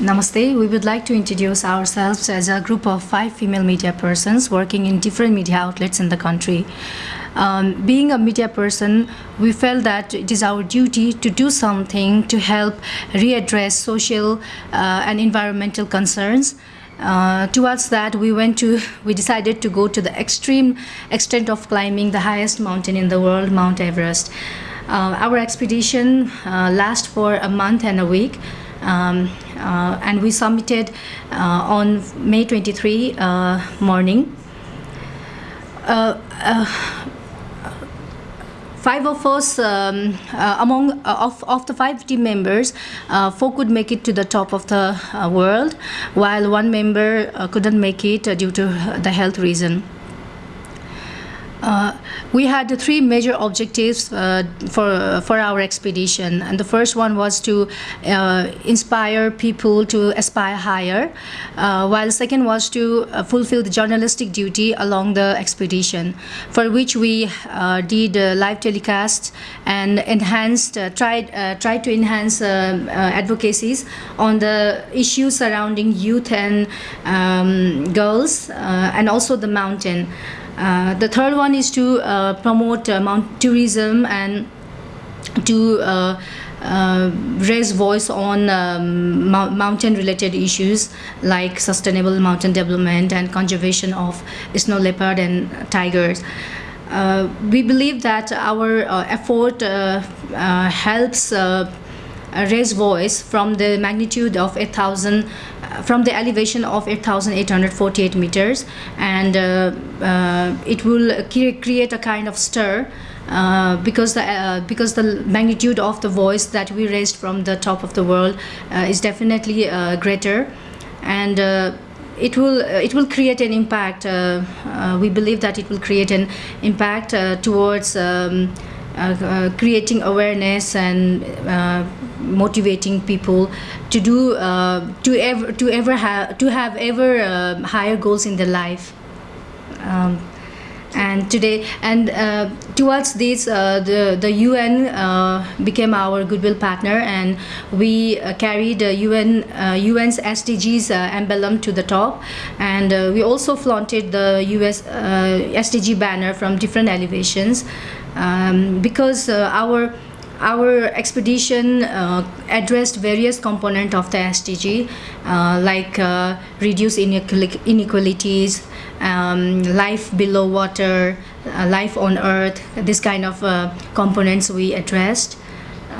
Namaste. We would like to introduce ourselves as a group of five female media persons working in different media outlets in the country. Um, being a media person, we felt that it is our duty to do something to help readdress social uh, and environmental concerns. Uh, towards that, we went to, we decided to go to the extreme extent of climbing the highest mountain in the world, Mount Everest. Uh, our expedition uh, lasts for a month and a week. Um, uh, and we submitted uh, on May 23 uh, morning. five of us, um, among of, of the five team members, four could make it to the top of the world, while one member couldn't make it due to the health reason. Uh, we had three major objectives uh, for for our expedition, and the first one was to uh, inspire people to aspire higher, uh, while the second was to uh, fulfill the journalistic duty along the expedition, for which we uh, did live telecasts and enhanced tried tried to enhance advocacies on the issues surrounding youth and um, girls, and also the mountain. Uh, the third one is to uh, promote uh, mount tourism and to uh, uh, raise voice on um, mountain related issues like sustainable mountain development and conservation of snow leopard and tigers. Uh, we believe that our effort helps raise voice from the magnitude of 8,000 from the elevation of 8,848 meters. And uh, uh, it will create a kind of stir uh, because the uh, because the magnitude of the voice that we raised from the top of the world uh, is definitely uh, greater. And it will it will create an impact we believe that it will create an impact towards um, creating awareness and motivating people to do uh, to ever to ever have to have ever uh, higher goals in their life. Um, and today and uh, towards this uh, the the UN uh, became our goodwill partner and we uh, carried UN UN's SDGs emblem to the top. And we also flaunted the US SDG banner from different elevations um, because our our expedition uh, addressed various components of the SDG, uh, like uh, reduce inequalities, um, life below water, uh, life on earth, this kind of uh, components we addressed.